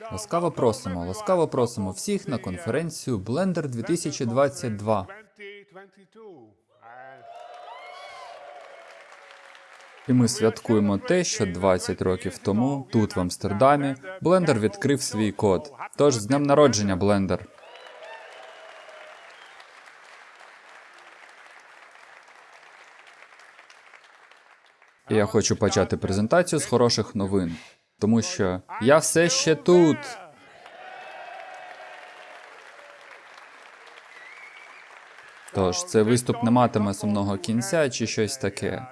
Ласкаво просимо, ласкаво просимо всіх на конференцію Blender 2022. І ми святкуємо те, що 20 років тому, тут в Амстердамі, Blender відкрив свій код. Тож з днем народження, Blender! І я хочу почати презентацію з хороших новин, тому що я все ще тут. Тож цей виступ не матиме сумного кінця чи щось таке.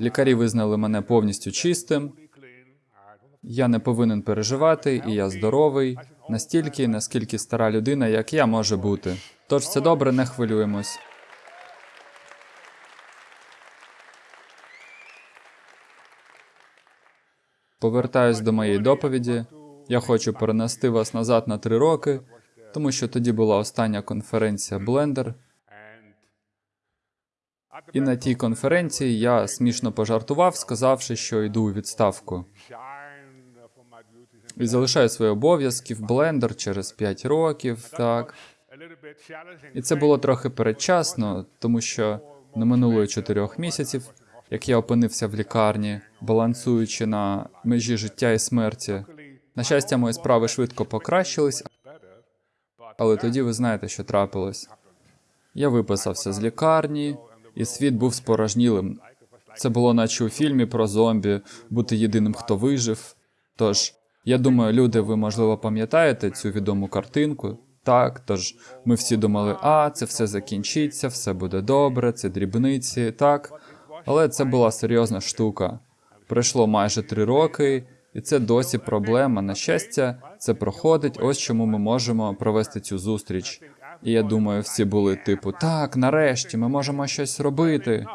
Лікарі визнали мене повністю чистим. Я не повинен переживати, і я здоровий настільки, наскільки стара людина, як я може бути. Тож все добре, не хвилюємось. Повертаюсь до моєї доповіді. Я хочу перенести вас назад на три роки, тому що тоді була остання конференція Blender. І на тій конференції я смішно пожартував, сказавши, що йду у відставку. І залишаю свої обов'язки в Blender через 5 років. Так. І це було трохи передчасно, тому що не минуло й чотирьох місяців, як я опинився в лікарні, балансуючи на межі життя і смерті. На щастя, мої справи швидко покращились, але тоді ви знаєте, що трапилось. Я виписався з лікарні, і світ був спорожнілим. Це було наче у фільмі про зомбі, бути єдиним, хто вижив. Тож, я думаю, люди, ви можливо пам'ятаєте цю відому картинку. Так, тож ми всі думали, а це все закінчиться, все буде добре, це дрібниці, так. Але це була серйозна штука. Пройшло майже три роки, і це досі проблема. На щастя, це проходить. Ось чому ми можемо провести цю зустріч. І я думаю, всі були типу, так, нарешті, ми можемо щось робити.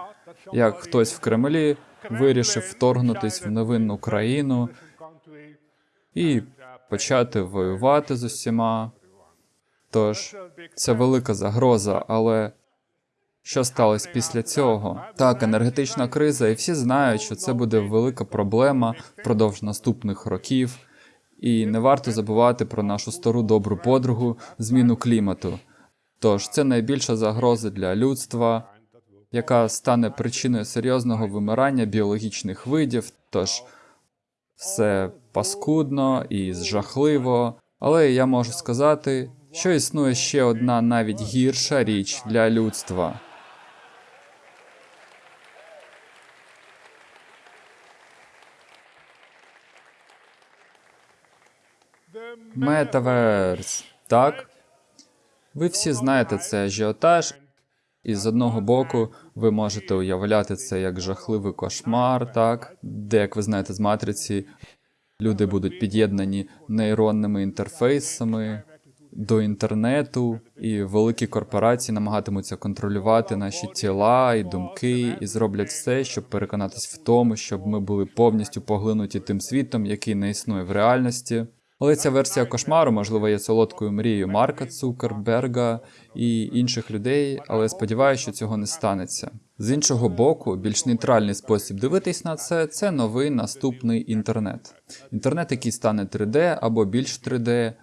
Як хтось в Кремлі вирішив вторгнутись в невинну країну і почати воювати з усіма. Тож це велика загроза, але що сталося після цього? Так, енергетична криза, і всі знають, що це буде велика проблема впродовж наступних років. І не варто забувати про нашу стару добру подругу зміну клімату. Тож це найбільша загроза для людства, яка стане причиною серйозного вимирання біологічних видів. Тож все паскудно і жахливо. Але я можу сказати, що існує ще одна навіть гірша річ для людства. Метаверс. Так? Ви всі знаєте це ажіотаж, і з одного боку ви можете уявляти це як жахливий кошмар, так? Де, як ви знаєте, з матриці люди будуть під'єднані нейронними інтерфейсами до інтернету, і великі корпорації намагатимуться контролювати наші тіла і думки, і зроблять все, щоб переконатись в тому, щоб ми були повністю поглинуті тим світом, який не існує в реальності. Але ця версія кошмару, можливо, є солодкою мрією Марка Цукерберга і інших людей, але сподіваюся, що цього не станеться. З іншого боку, більш нейтральний спосіб дивитись на це це новий наступний інтернет. Інтернет, який стане 3D або більш 3D,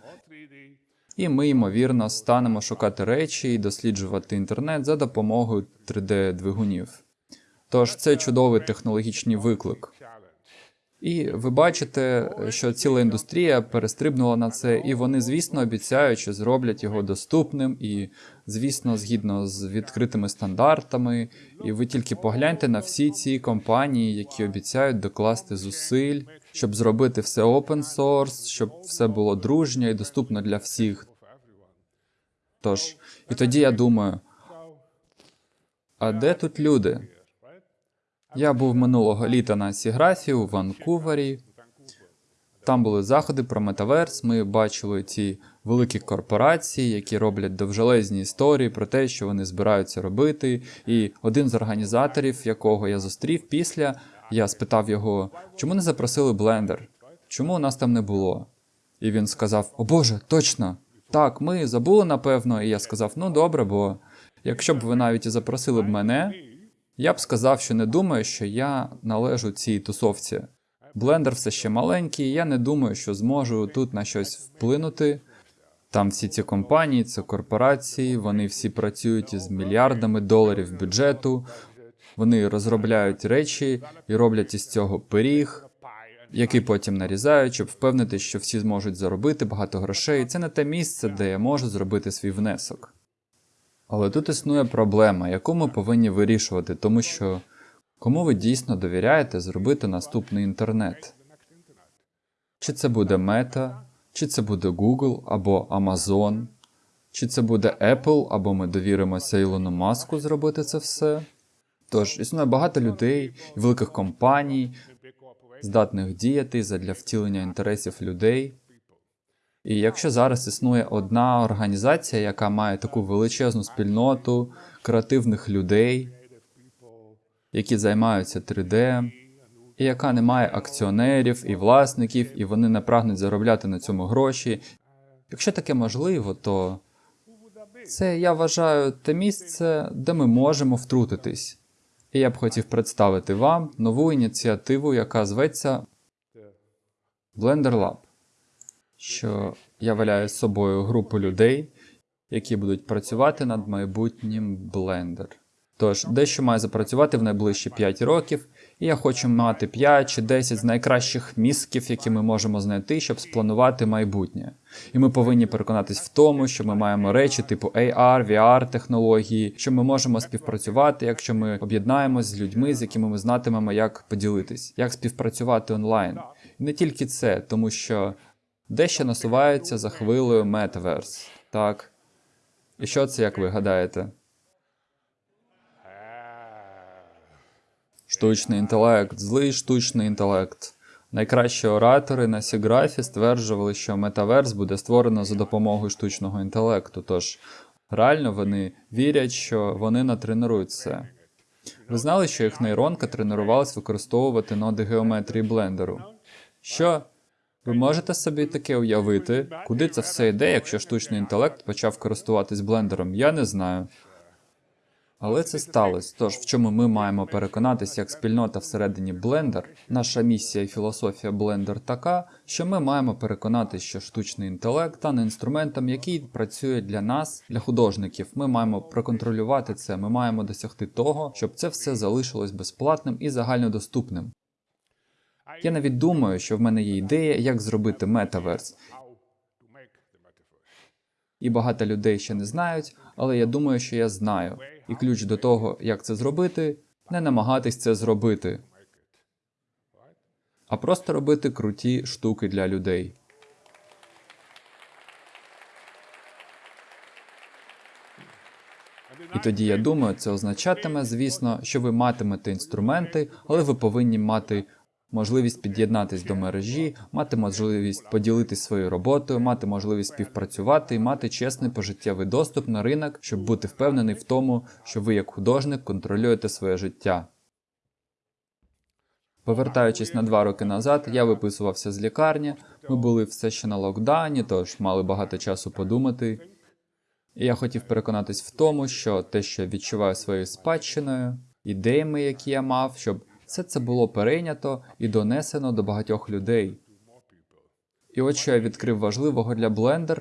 і ми, ймовірно, станемо шукати речі і досліджувати інтернет за допомогою 3D-двигунів. Тож це чудовий технологічний виклик. І ви бачите, що ціла індустрія перестрибнула на це, і вони, звісно, обіцяють, що зроблять його доступним і, звісно, згідно з відкритими стандартами. І ви тільки погляньте на всі ці компанії, які обіцяють докласти зусиль, щоб зробити все open source, щоб все було дружньо і доступно для всіх. Тож, і тоді я думаю: а де тут люди? Я був минулого літа на Сіграфі у Ванкувері. Там були заходи про метаверс. Ми бачили ці великі корпорації, які роблять довжелезні історії про те, що вони збираються робити. І один з організаторів, якого я зустрів після, я спитав його, чому не запросили Blender? Чому у нас там не було? І він сказав: О Боже, точно! Так, ми забули напевно. І я сказав: ну добре, бо якщо б ви навіть і запросили б мене. Я б сказав, що не думаю, що я належу цій тусовці. Блендер все ще маленький, я не думаю, що зможу тут на щось вплинути. Там всі ці компанії, це корпорації, вони всі працюють із мільярдами доларів бюджету. Вони розробляють речі і роблять із цього пиріг, який потім нарізають, щоб впевнити, що всі зможуть заробити багато грошей. Це не те місце, де я можу зробити свій внесок. Але тут існує проблема, яку ми повинні вирішувати, тому що кому ви дійсно довіряєте зробити наступний інтернет? Чи це буде Meta, чи це буде Google або Amazon, чи це буде Apple, або ми довіримося Ілону Маску зробити це все? Тож існує багато людей і великих компаній, здатних діяти задля втілення інтересів людей. І якщо зараз існує одна організація, яка має таку величезну спільноту креативних людей, які займаються 3D, і яка не має акціонерів і власників, і вони не прагнуть заробляти на цьому гроші. Якщо таке можливо, то це я вважаю те місце, де ми можемо втрутитись. І я б хотів представити вам нову ініціативу, яка зветься Blender Lab, що являє собою групу людей, які будуть працювати над майбутнім Blender. Тож, дещо має запрацювати в найближчі 5 років, і я хочу мати 5 чи 10 з найкращих мізків, які ми можемо знайти, щоб спланувати майбутнє. І ми повинні переконатись в тому, що ми маємо речі типу AR, VR технології, що ми можемо співпрацювати, якщо ми об'єднаємось з людьми, з якими ми знатимемо, як поділитись, як співпрацювати онлайн. І не тільки це, тому що дещо насувається за хвилею Metaverse. Так. І що це, як ви гадаєте? Штучний інтелект, злий штучний інтелект. Найкращі оратори на Сіграфі стверджували, що метаверс буде створено за допомогою штучного інтелекту. Тож реально вони вірять, що вони натренують це. Ви знали, що їх нейронка тренувалась використовувати ноди геометрії блендеру? Що? Ви можете собі таке уявити, куди це все йде, якщо штучний інтелект почав користуватись блендером? Я не знаю. Але це сталося. Тож в чому ми маємо переконатися як спільнота всередині Blender, наша місія і філософія Blender така, що ми маємо переконатися, що штучний інтелект стане інструментом, який працює для нас, для художників. Ми маємо проконтролювати це. Ми маємо досягти того, щоб це все залишилось безплатним і загальнодоступним. Я навіть думаю, що в мене є ідея, як зробити метаверс. І багато людей ще не знають, але я думаю, що я знаю. І ключ до того, як це зробити, не намагатись це зробити, а просто робити круті штуки для людей. І тоді я думаю, це означатиме, звісно, що ви матимете інструменти, але ви повинні мати можливість під'єднатись до мережі, мати можливість поділитись своєю роботою, мати можливість співпрацювати і мати чесний пожиттєвий доступ на ринок, щоб бути впевнений в тому, що ви як художник контролюєте своє життя. Повертаючись на два роки назад, я виписувався з лікарні. Ми були все ще на локдауні, тож мали багато часу подумати. І я хотів переконатись в тому, що те, що я відчуваю своєю спадщиною, ідеями, які я мав, щоб все це було перейнято і донесено до багатьох людей. І от що я відкрив важливого для Blender,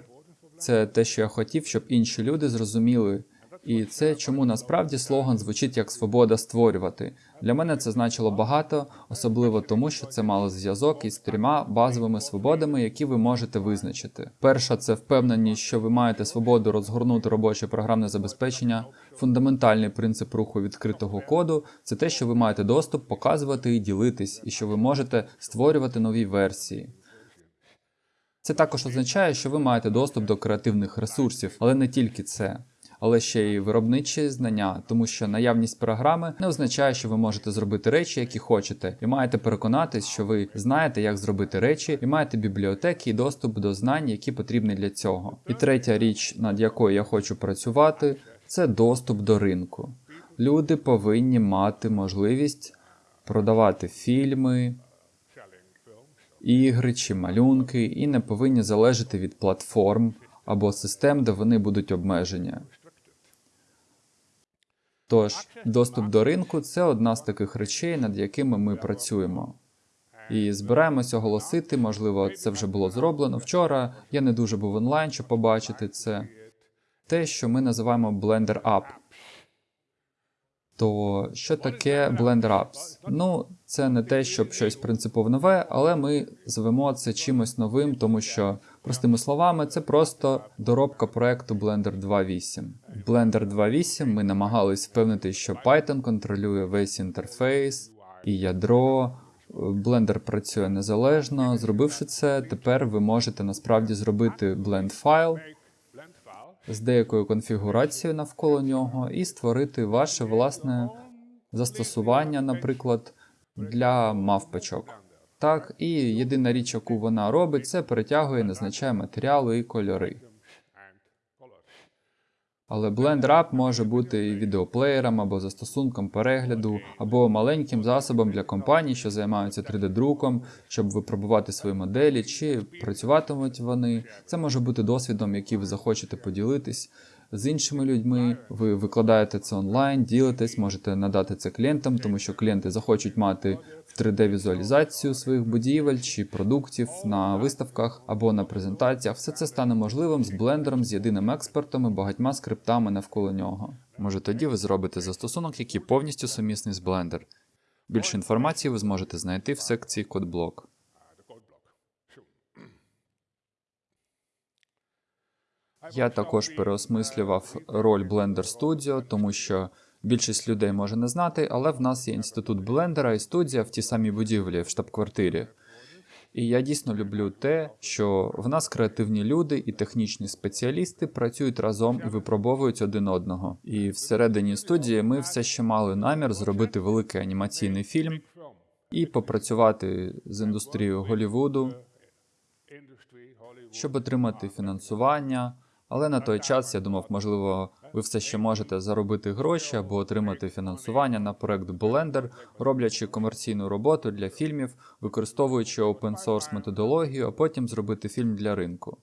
це те, що я хотів, щоб інші люди зрозуміли. І це чому насправді слоган звучить як свобода створювати. Для мене це значило багато, особливо тому, що це мало зв'язок із трьома базовими свободами, які ви можете визначити. Перша це впевненість, що ви маєте свободу розгорнути робоче програмне забезпечення. Фундаментальний принцип руху відкритого коду це те, що ви маєте доступ показувати і ділитись, і що ви можете створювати нові версії. Це також означає, що ви маєте доступ до креативних ресурсів, але не тільки це але ще й виробничі знання, тому що наявність програми не означає, що ви можете зробити речі, які хочете, і маєте переконатись, що ви знаєте, як зробити речі, і маєте бібліотеки і доступ до знань, які потрібні для цього. І третя річ, над якою я хочу працювати, це доступ до ринку. Люди повинні мати можливість продавати фільми. Ігри чи малюнки і не повинні залежати від платформ або систем, де вони будуть обмежені. Тож, доступ до ринку це одна з таких речей, над якими ми працюємо. і збираємося оголосити. Можливо, це вже було зроблено вчора. Я не дуже був онлайн, щоб побачити це. Те, що ми називаємо Blender App. То що таке Blender Apps? Ну, це не те, щоб щось принципово нове, але ми звемо це чимось новим, тому що, простими словами, це просто доробка проекту Blender 2.8. В Blender 2.8 ми намагались впевнити, що Python контролює весь інтерфейс і ядро. Blender працює незалежно. Зробивши це, тепер ви можете насправді зробити blend файл з деякою конфігурацією навколо нього і створити ваше власне застосування, наприклад, для мавпочок. Так, і єдина річ, яку вона робить, це перетягує, назначає матеріали і кольори. Але Blender App може бути і відеоплеєром, або застосунком перегляду, або маленьким засобом для компаній, що займаються 3D-друком, щоб випробувати свої моделі, чи працюватимуть вони. Це може бути досвідом, який ви захочете поділитись з іншими людьми. Ви викладаєте це онлайн, ділитесь, можете надати це клієнтам, тому що клієнти захочуть мати в 3D-візуалізацію своїх будівель чи продуктів на виставках або на презентаціях. Все це стане можливим з блендером, з єдиним експертом і багатьма скриптами навколо нього. Може, тоді ви зробите застосунок, який повністю сумісний з Blender. Більше інформації ви зможете знайти в секції Кодблок. Я також переосмислював роль Blender Studio, тому що більшість людей може не знати, але в нас є інститут блендера і студія в тій самій будівлі в штаб-квартирі. І я дійсно люблю те, що в нас креативні люди і технічні спеціалісти працюють разом і випробовують один одного. І всередині студії ми все ще мали намір зробити великий анімаційний фільм і попрацювати з індустрією Голлівуду, щоб отримати фінансування. Але на той час я думав, можливо, ви все ще можете заробити гроші або отримати фінансування на проект Blender, роблячи комерційну роботу для фільмів, використовуючи open source методологію, а потім зробити фільм для ринку.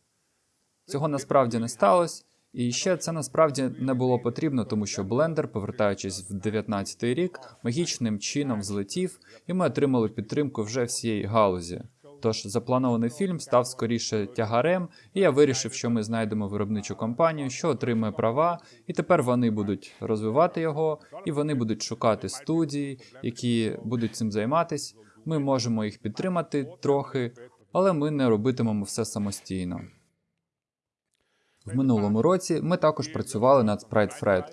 Цього насправді не сталося, і ще це насправді не було потрібно, тому що Blender, повертаючись в 19 рік, магічним чином злетів, і ми отримали підтримку вже всієї галузі. Тож запланований фільм став скоріше тягарем, і я вирішив, що ми знайдемо виробничу компанію, що отримує права, і тепер вони будуть розвивати його, і вони будуть шукати студії, які будуть цим займатись. Ми можемо їх підтримати трохи, але ми не робитимемо все самостійно. В минулому році ми також працювали над Sprite Fred.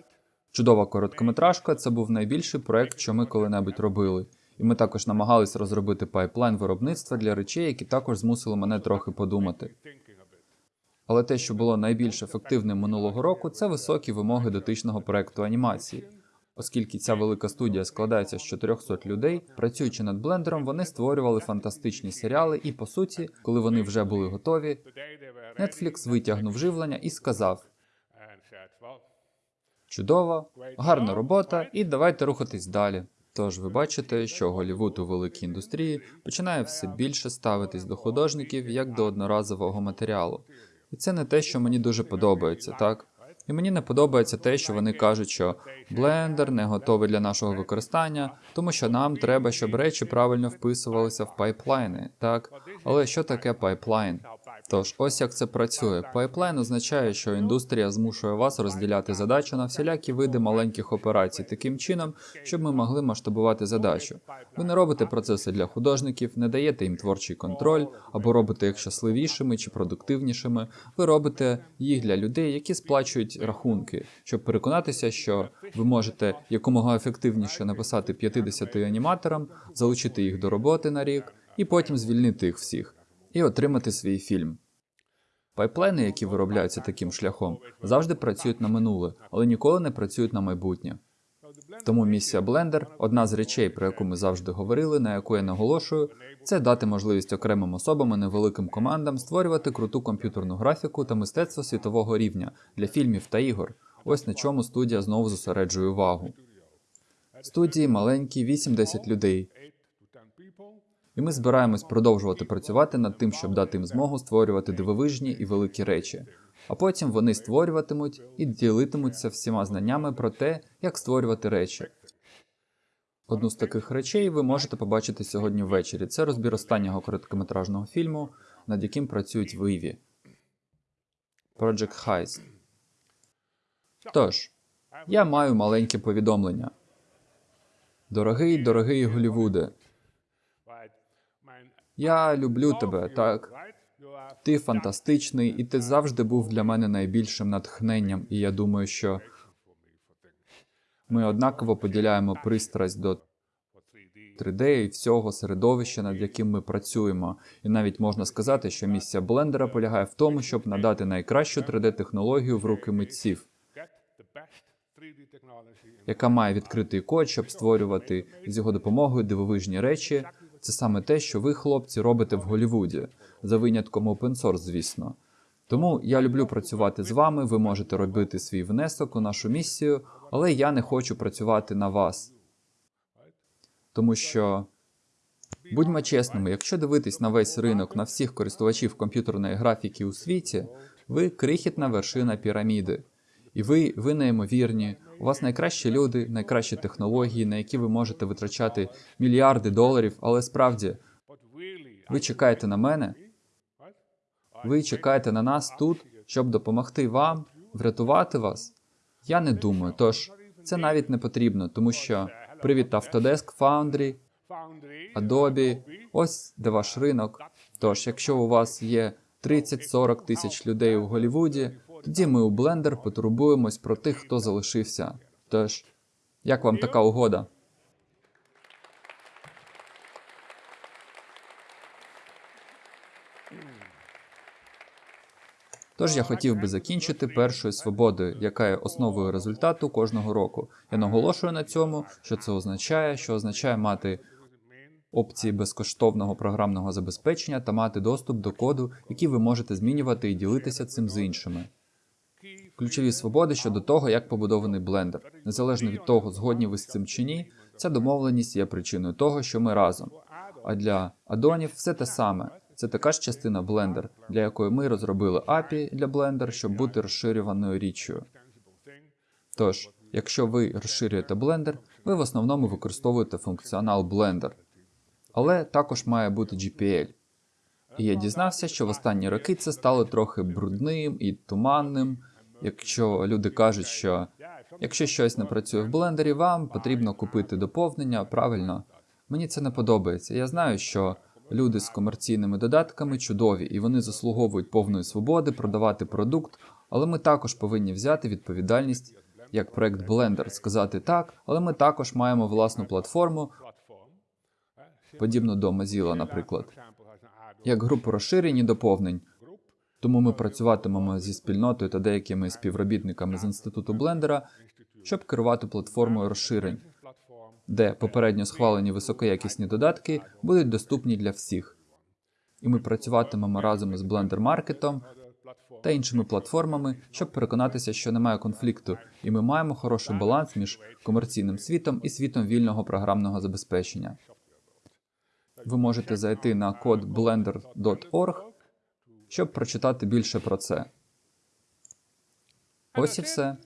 Чудова короткометражка. Це був найбільший проект, що ми коли-небудь робили. І ми також намагались розробити пайплайн виробництва для речей, які також змусили мене трохи подумати. Але те, що було найбільш ефективним минулого року, це високі вимоги дотичного проекту анімації. Оскільки ця велика студія складається з 400 людей, працюючи над блендером, вони створювали фантастичні серіали, і по суті, коли вони вже були готові, Netflix витягнув живлення і сказав: чудово, гарна робота, і давайте рухатись далі. Тож ви бачите, що Голівуд у великій індустрії починає все більше ставитись до художників як до одноразового матеріалу. І це не те, що мені дуже подобається, так? І мені не подобається те, що вони кажуть, що блендер не готовий для нашого використання, тому що нам треба, щоб речі правильно вписувалися в пайплайни, так? Але що таке пайплайн? Тож, ось як це працює. Пайплайн означає, що індустрія змушує вас розділяти задачу на всілякі види маленьких операцій таким чином, щоб ми могли масштабувати задачу. Ви не робите процеси для художників, не даєте їм творчий контроль або робите їх щасливішими чи продуктивнішими. Ви робите їх для людей, які сплачують рахунки, щоб переконатися, що ви можете якомога ефективніше написати 50 аніматорам, залучити їх до роботи на рік і потім звільнити їх всіх і отримати свій фільм. Пайплайни, які виробляються таким шляхом, завжди працюють на минуле, але ніколи не працюють на майбутнє. Тому місія Blender – одна з речей, про яку ми завжди говорили, на яку я наголошую, це дати можливість окремим особам і невеликим командам створювати круту комп'ютерну графіку та мистецтво світового рівня для фільмів та ігор. Ось на чому студія знову зосереджує увагу. Студії маленькі, 8-10 людей. І ми збираємось продовжувати працювати над тим, щоб дати їм змогу створювати дивовижні і великі речі. А потім вони створюватимуть і ділитимуться всіма знаннями про те, як створювати речі. Одну з таких речей ви можете побачити сьогодні ввечері. Це розбір останнього короткометражного фільму, над яким працюють в Іві. Project Heist. Тож, я маю маленьке повідомлення. Дорогий, дорогий Голівуде, я люблю тебе, так. Ти фантастичний, і ти завжди був для мене найбільшим натхненням, і я думаю, що ми однаково поділяємо пристрасть до 3D і всього середовища, над яким ми працюємо. І навіть можна сказати, що місія блендера полягає в тому, щоб надати найкращу 3D-технологію в руки митців, яка має відкритий код, щоб створювати з його допомогою дивовижні речі. Це саме те, що ви, хлопці, робите в Голлівуді, за винятком source, звісно. Тому я люблю працювати з вами. Ви можете робити свій внесок у нашу місію, але я не хочу працювати на вас. Тому що будьмо чесними, якщо дивитись на весь ринок, на всіх користувачів комп'ютерної графіки у світі, ви крихітна вершина піраміди. І ви, ви неймовірні. У вас найкращі люди, найкращі технології, на які ви можете витрачати мільярди доларів, але справді ви чекаєте на мене, ви чекаєте на нас тут, щоб допомогти вам, врятувати вас. Я не думаю, тож це навіть не потрібно, тому що привіт Autodesk Foundry, Adobe, ось де ваш ринок. Тож, якщо у вас є 30-40 тисяч людей у Голлівуді, тоді ми у Blender потурбуємось про тих, хто залишився. Тож, як вам така угода? Тож я хотів би закінчити першою свободою, яка є основою результату кожного року. Я наголошую на цьому, що це означає, що означає мати опції безкоштовного програмного забезпечення та мати доступ до коду, який ви можете змінювати і ділитися цим з іншими. Ключові свободи щодо того, як побудований блендер. Незалежно від того, згодні ви з цим чи ні, ця домовленість є причиною того, що ми разом. А для адонів все те саме. Це така ж частина Blender, для якої ми розробили API для Blender, щоб бути розширюваною річчю. Тож, якщо ви розширюєте Blender, ви в основному використовуєте функціонал Blender. Але також має бути GPL. І я дізнався, що в останні роки це стало трохи брудним і туманним. Якщо люди кажуть, що якщо щось не працює в блендері, вам потрібно купити доповнення, правильно. Мені це не подобається. Я знаю, що люди з комерційними додатками чудові, і вони заслуговують повної свободи продавати продукт, але ми також повинні взяти відповідальність як проект Blender, сказати так, але ми також маємо власну платформу, подібну до Mozilla, наприклад, як групу розширень доповнень. Тому ми працюватимемо зі спільнотою та деякими співробітниками з інституту Блендера, щоб керувати платформою розширень, де попередньо схвалені високоякісні додатки будуть доступні для всіх. І ми працюватимемо разом з Blender Market та іншими платформами, щоб переконатися, що немає конфлікту, і ми маємо хороший баланс між комерційним світом і світом вільного програмного забезпечення. Ви можете зайти на код blender.org, щоб прочитати більше про це. Ось і все.